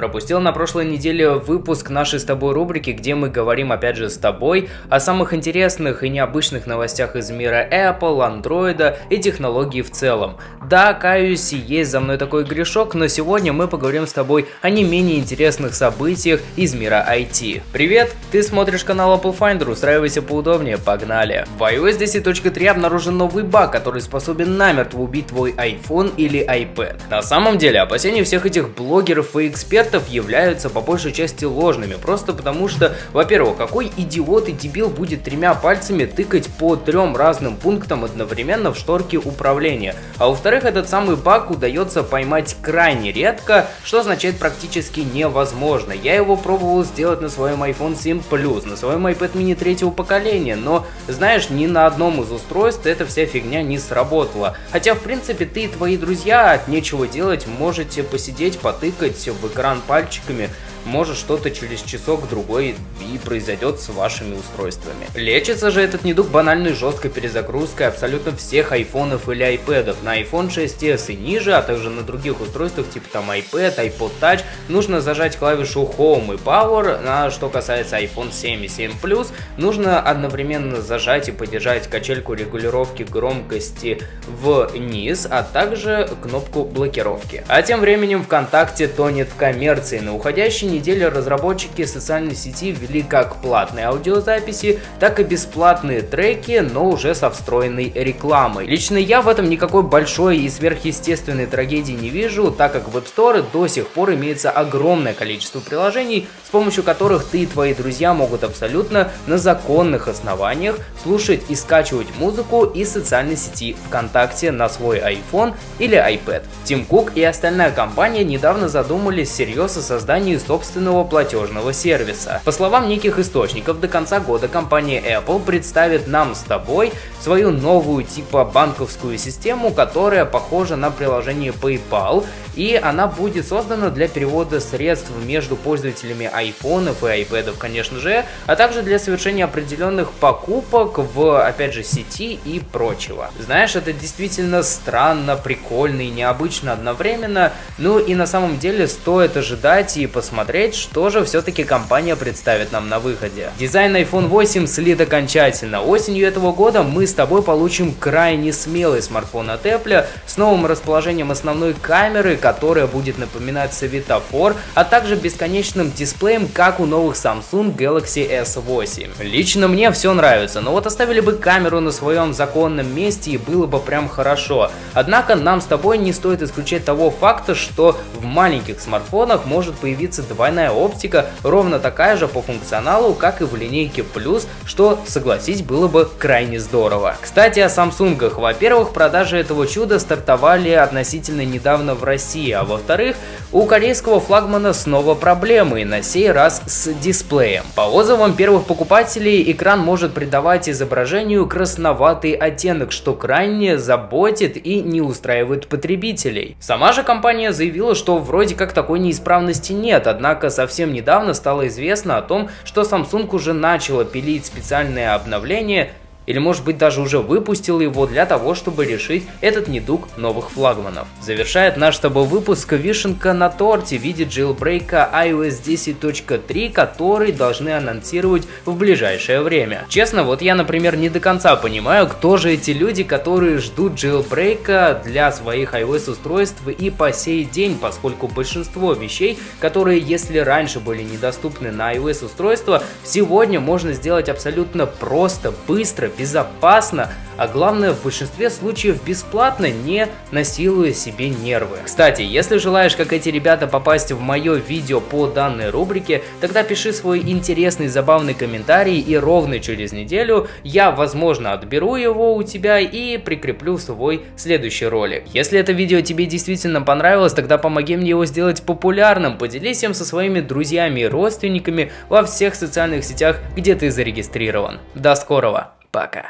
Пропустил на прошлой неделе выпуск нашей с тобой рубрики, где мы говорим опять же с тобой о самых интересных и необычных новостях из мира Apple, Android и технологий в целом. Да, каюсь, есть за мной такой грешок, но сегодня мы поговорим с тобой о не менее интересных событиях из мира IT. Привет, ты смотришь канал Apple Finder, устраивайся поудобнее, погнали. В iOS 10.3 обнаружен новый баг, который способен намертво убить твой iPhone или iPad. На самом деле, опасения всех этих блогеров и экспертов экспертов являются по большей части ложными, просто потому что, во-первых, какой идиот и дебил будет тремя пальцами тыкать по трем разным пунктам одновременно в шторке управления, а во-вторых, этот самый баг удается поймать крайне редко, что означает практически невозможно. Я его пробовал сделать на своем iPhone 7 Plus, на своем iPad mini третьего поколения, но, знаешь, ни на одном из устройств эта вся фигня не сработала. Хотя, в принципе, ты и твои друзья от нечего делать можете посидеть, потыкать в экран пальчиками может что-то через часок-другой и произойдет с вашими устройствами. Лечится же этот недуг банальной жесткой перезагрузкой абсолютно всех айфонов или айпэдов. На iPhone 6s и ниже, а также на других устройствах типа там iPad, iPod Touch нужно зажать клавишу Home и Power, а что касается iPhone 7 и 7 Plus, нужно одновременно зажать и поддержать качельку регулировки громкости вниз, а также кнопку блокировки. А тем временем ВКонтакте тонет в коммерции. На уходящей неделе разработчики социальной сети ввели как платные аудиозаписи, так и бесплатные треки, но уже со встроенной рекламой. Лично я в этом никакой большой и сверхъестественной трагедии не вижу, так как в App Store до сих пор имеется огромное количество приложений, с помощью которых ты и твои друзья могут абсолютно на законных основаниях слушать и скачивать музыку из социальной сети ВКонтакте на свой iPhone или iPad. Тим Кук и остальная компания недавно задумались всерьез о создании собственного собственного платежного сервиса. По словам неких источников, до конца года компания Apple представит нам с тобой свою новую типа банковскую систему, которая похожа на приложение PayPal, и она будет создана для перевода средств между пользователями айфонов и iPad, конечно же, а также для совершения определенных покупок в, опять же, сети и прочего. Знаешь, это действительно странно, прикольно и необычно одновременно, ну и на самом деле стоит ожидать и посмотреть, что же все-таки компания представит нам на выходе. Дизайн iPhone 8 слит окончательно. Осенью этого года мы с тобой получим крайне смелый смартфон от Apple с новым расположением основной камеры, которая будет напоминать светофор, а также бесконечным дисплеем, как у новых Samsung Galaxy S8. Лично мне все нравится, но вот оставили бы камеру на своем законном месте и было бы прям хорошо. Однако нам с тобой не стоит исключать того факта, что в маленьких смартфонах может появиться двойная оптика ровно такая же по функционалу, как и в линейке Plus, что, согласись, было бы крайне здорово. Кстати, о Samsung. Во-первых, продажи этого чуда стартовали относительно недавно в России, а во-вторых, у корейского флагмана снова проблемы, на сей раз с дисплеем. По отзывам первых покупателей, экран может придавать изображению красноватый оттенок, что крайне заботит и не устраивает потребителей. Сама же компания заявила, что вроде как такой неисправности нет, однако совсем недавно стало известно о том, что Samsung уже начала пилить специальное обновление или может быть даже уже выпустил его для того, чтобы решить этот недуг новых флагманов. Завершает наш с тобой выпуск вишенка на торте в виде джилбрейка iOS 10.3, который должны анонсировать в ближайшее время. Честно, вот я, например, не до конца понимаю, кто же эти люди, которые ждут джилбрейка для своих iOS устройств и по сей день, поскольку большинство вещей, которые если раньше были недоступны на iOS устройства, сегодня можно сделать абсолютно просто, быстро, безопасно, а главное в большинстве случаев бесплатно, не насилуя себе нервы. Кстати, если желаешь, как эти ребята, попасть в мое видео по данной рубрике, тогда пиши свой интересный забавный комментарий и ровно через неделю я, возможно, отберу его у тебя и прикреплю свой следующий ролик. Если это видео тебе действительно понравилось, тогда помоги мне его сделать популярным, поделись им со своими друзьями и родственниками во всех социальных сетях, где ты зарегистрирован. До скорого! Пока.